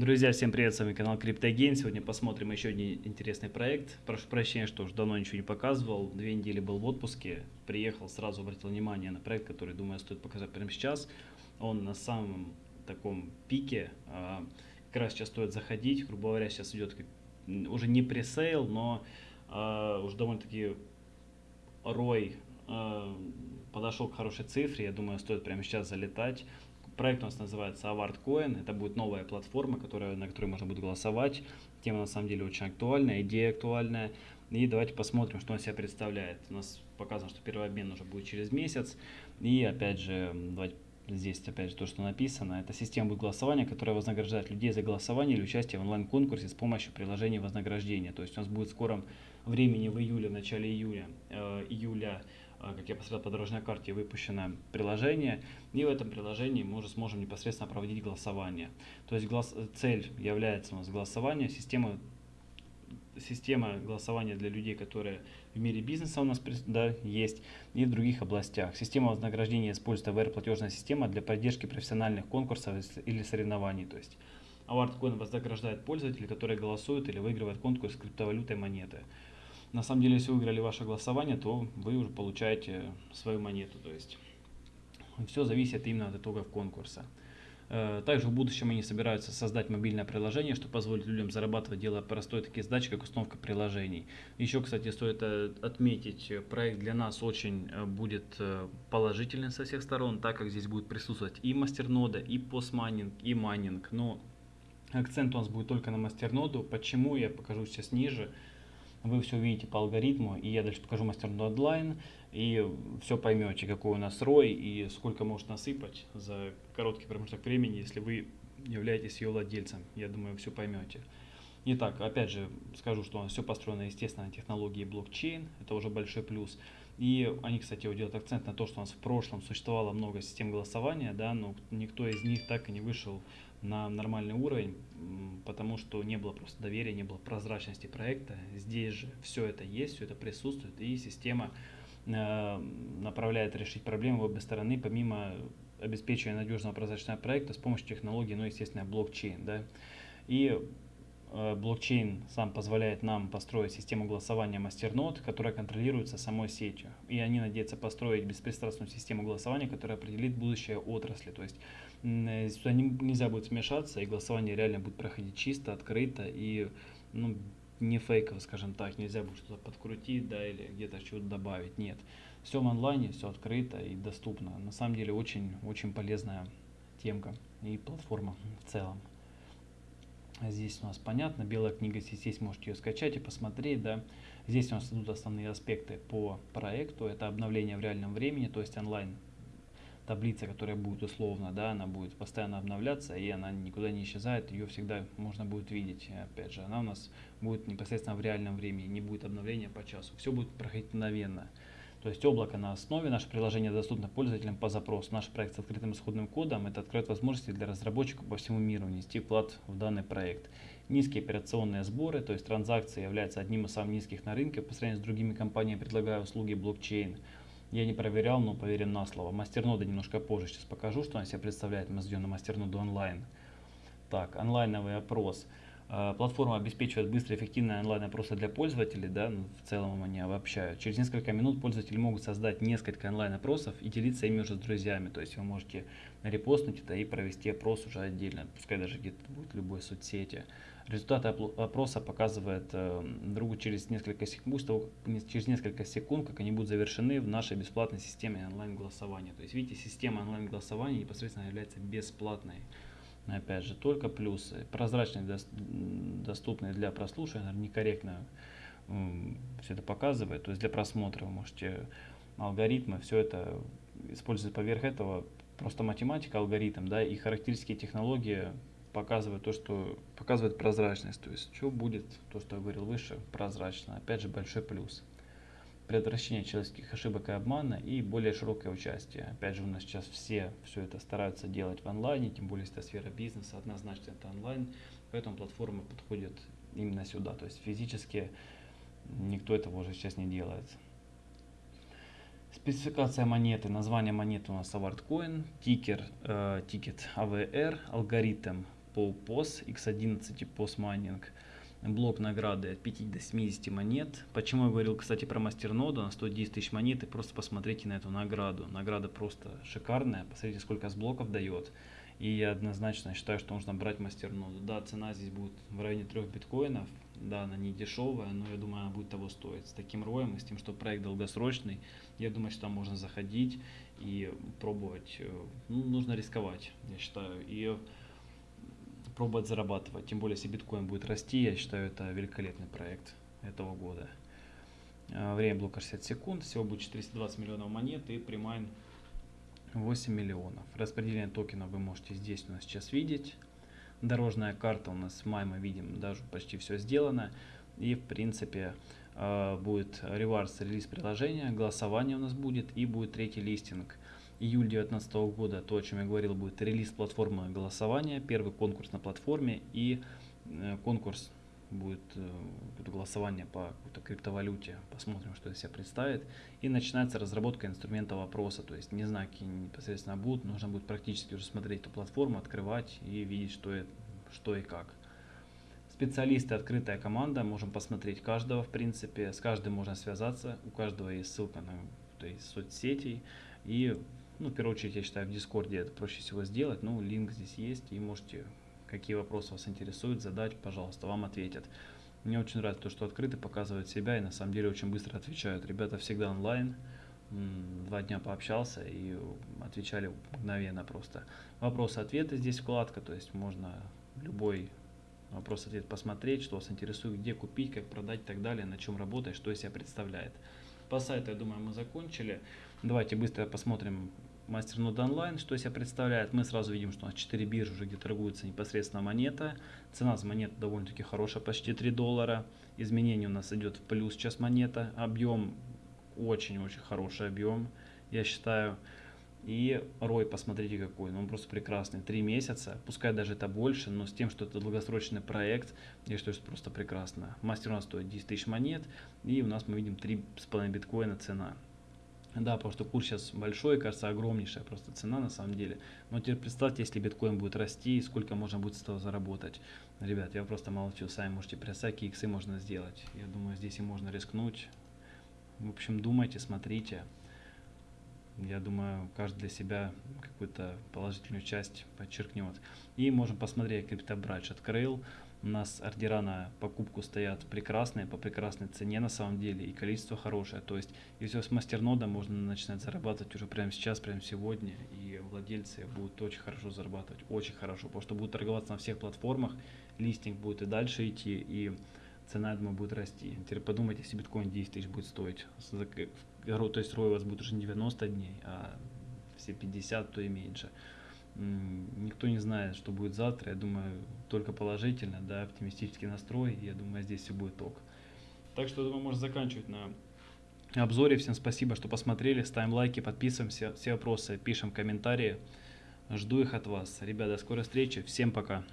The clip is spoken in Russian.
Друзья, всем привет, с вами канал CryptoGain. Сегодня посмотрим еще один интересный проект. Прошу прощения, что уж давно ничего не показывал. Две недели был в отпуске, приехал, сразу обратил внимание на проект, который, думаю, стоит показать прямо сейчас. Он на самом таком пике, а, как раз сейчас стоит заходить. Грубо говоря, сейчас идет уже не пресейл, но а, уже довольно-таки рой а, подошел к хорошей цифре. Я думаю, стоит прямо сейчас залетать. Проект у нас называется AwardCoin. Это будет новая платформа, которая, на которой можно будет голосовать. Тема на самом деле очень актуальная, идея актуальная. И давайте посмотрим, что он себя представляет. У нас показано, что первый обмен уже будет через месяц. И опять же, давайте здесь опять же то, что написано. Это система будет голосования, которая вознаграждает людей за голосование или участие в онлайн-конкурсе с помощью приложения вознаграждения. То есть у нас будет в скором времени в июле, в начале июля, э, июля как я посмотрел по дорожной карте, выпущено приложение, и в этом приложении мы уже сможем непосредственно проводить голосование. То есть голос, цель является у нас голосование, система, система голосования для людей, которые в мире бизнеса у нас да, есть, и в других областях. Система вознаграждения используется VR-платежная система для поддержки профессиональных конкурсов или соревнований. То есть AwardCoin вознаграждает пользователей, которые голосуют или выигрывают конкурс криптовалютой монеты. На самом деле, если вы выиграли ваше голосование, то вы уже получаете свою монету. То есть все зависит именно от итогов конкурса. Э, также в будущем они собираются создать мобильное приложение, что позволит людям зарабатывать, делая простой такие задачи, как установка приложений. Еще, кстати, стоит э, отметить, проект для нас очень э, будет положительный со всех сторон, так как здесь будет присутствовать и мастернода, и постмайнинг, и майнинг. Но акцент у нас будет только на мастерноду. Почему, я покажу сейчас ниже вы все увидите по алгоритму, и я дальше покажу мастерную онлайн, и все поймете, какой у нас рой и сколько может насыпать за короткий промежуток времени, если вы являетесь ее владельцем. Я думаю, все поймете. Итак, опять же скажу, что все построено, естественно, на технологии блокчейн, это уже большой плюс. И они, кстати, делают акцент на то, что у нас в прошлом существовало много систем голосования, да, но никто из них так и не вышел на нормальный уровень, потому что не было просто доверия, не было прозрачности проекта. Здесь же все это есть, все это присутствует, и система э, направляет решить проблемы в обе стороны, помимо обеспечения надежного прозрачного проекта с помощью технологии, ну, естественно, блокчейн. Да? И блокчейн сам позволяет нам построить систему голосования мастернод, которая контролируется самой сетью. И они надеются построить беспристрастную систему голосования, которая определит будущее отрасли. То есть э, сюда нельзя будет смешаться, и голосование реально будет проходить чисто, открыто и ну, не фейково, скажем так. Нельзя будет что-то подкрутить да, или где-то что-то добавить. Нет. Все в онлайне, все открыто и доступно. На самом деле очень, очень полезная темка и платформа в целом. Здесь у нас понятно, белая книга здесь можете ее скачать и посмотреть. Да. Здесь у нас идут основные аспекты по проекту. Это обновление в реальном времени, то есть онлайн таблица, которая будет условно, да, она будет постоянно обновляться, и она никуда не исчезает, ее всегда можно будет видеть. Опять же, она у нас будет непосредственно в реальном времени, не будет обновления по часу. Все будет проходить мгновенно. То есть облако на основе, наше приложение доступно пользователям по запросу. Наш проект с открытым исходным кодом, это откроет возможности для разработчиков по всему миру внести вклад в данный проект. Низкие операционные сборы, то есть транзакции являются одним из самых низких на рынке по сравнению с другими компаниями, предлагая услуги блокчейн. Я не проверял, но поверен на слово. Мастернода немножко позже сейчас покажу, что она себя представляет. Мы сделаем на мастерноду онлайн. Так, онлайновый опрос. А, платформа обеспечивает быстрые и онлайн-опросы для пользователей, да, ну, в целом они обобщают. Через несколько минут пользователи могут создать несколько онлайн-опросов и делиться ими уже с друзьями. То есть вы можете репостнуть это и провести опрос уже отдельно, пускай даже где-то будет в любой соцсети. Результаты опроса показывает э, другу через несколько секунд, через несколько секунд, как они будут завершены в нашей бесплатной системе онлайн-голосования. То есть видите, система онлайн-голосования непосредственно является бесплатной опять же, только плюсы. Прозрачные, доступные для прослушивания, некорректно все это показывает. То есть для просмотра вы можете алгоритмы, все это использовать поверх этого. Просто математика, алгоритм, да, и характеристики технологии показывают то, что показывает прозрачность. То есть что будет, то, что я говорил выше, прозрачно. Опять же, большой плюс предотвращение человеческих ошибок и обмана и более широкое участие. Опять же, у нас сейчас все все это стараются делать в онлайне, тем более, это сфера бизнеса, однозначно это онлайн, поэтому платформа подходит именно сюда. То есть физически никто этого уже сейчас не делает. Спецификация монеты, название монеты у нас AwardCoin, тикер, э, тикет AVR, алгоритм по POS, X11 POS майнинг, блок награды от 5 до 70 монет. Почему я говорил, кстати, про мастерноду, на 110 тысяч монет, и просто посмотрите на эту награду. Награда просто шикарная, посмотрите, сколько с блоков дает. И я однозначно считаю, что нужно брать мастерноду. Да, цена здесь будет в районе 3 биткоинов, да, она не дешевая, но я думаю, она будет того стоить. С таким роем и с тем, что проект долгосрочный, я думаю, что там можно заходить и пробовать. Э, ну, нужно рисковать, я считаю. И пробовать зарабатывать. Тем более, если биткоин будет расти, я считаю, это великолепный проект этого года. Э, время блока 60 секунд, всего будет 420 миллионов монет и примайн 8 миллионов. Распределение токенов вы можете здесь у нас сейчас видеть. Дорожная карта у нас в мае мы видим, даже почти все сделано. И в принципе э, будет реварс релиз приложения, голосование у нас будет и будет третий листинг. Июль 2019 года, то о чем я говорил, будет релиз платформы голосования, первый конкурс на платформе и э, конкурс будет э, голосование по какой-то криптовалюте, посмотрим, что из себя представит. И начинается разработка инструмента вопроса, то есть не знаю, какие непосредственно будут, нужно будет практически уже смотреть эту платформу, открывать и видеть, что, это, что и как. Специалисты, открытая команда, можем посмотреть каждого в принципе, с каждым можно связаться, у каждого есть ссылка на то есть, соцсети. И, ну, в первую очередь, я считаю, в Дискорде это проще всего сделать, ну, линк здесь есть, и можете какие вопросы вас интересуют, задать, пожалуйста, вам ответят. Мне очень нравится то, что открыто показывают себя и на самом деле очень быстро отвечают. Ребята всегда онлайн, два дня пообщался и отвечали мгновенно просто. Вопросы-ответы здесь вкладка, то есть можно любой вопрос-ответ посмотреть, что вас интересует, где купить, как продать и так далее, на чем работать, что из себя представляет. По сайту, я думаю, мы закончили. Давайте быстро посмотрим Мастернод онлайн, что себя представляет? Мы сразу видим, что у нас 4 биржи уже, где торгуется непосредственно монета. Цена за монету довольно-таки хорошая, почти 3 доллара. Изменение у нас идет в плюс сейчас монета. Объем очень-очень хороший объем, я считаю. И рой, посмотрите какой, ну он просто прекрасный. Три месяца, пускай даже это больше, но с тем, что это долгосрочный проект, я считаю, что просто прекрасно. Мастер у нас стоит 10 тысяч монет, и у нас мы видим 3,5 биткоина цена. Да, потому что курс сейчас большой, кажется, огромнейшая просто цена на самом деле. Но теперь представьте, если биткоин будет расти, сколько можно будет с этого заработать. Ребят, я просто молчу, сами можете представить, какие иксы можно сделать. Я думаю, здесь и можно рискнуть. В общем, думайте, смотрите. Я думаю, каждый для себя какую-то положительную часть подчеркнет. И можем посмотреть, криптобрач открыл. У нас ордера на покупку стоят прекрасные, по прекрасной цене на самом деле, и количество хорошее. То есть, если с мастернода можно начинать зарабатывать уже прямо сейчас, прямо сегодня, и владельцы будут очень хорошо зарабатывать, очень хорошо, потому что будут торговаться на всех платформах, листинг будет и дальше идти, и цена, я думаю, будет расти. Теперь подумайте, если биткоин 10 тысяч будет стоить, то есть рой у вас будет уже не 90 дней, а все 50, то и меньше никто не знает, что будет завтра. Я думаю, только положительно, да, оптимистический настрой. Я думаю, здесь все будет ок. Так что, думаю, можно заканчивать на обзоре. Всем спасибо, что посмотрели. Ставим лайки, подписываемся. Все вопросы пишем комментарии. Жду их от вас. Ребята, до скорой встречи. Всем пока.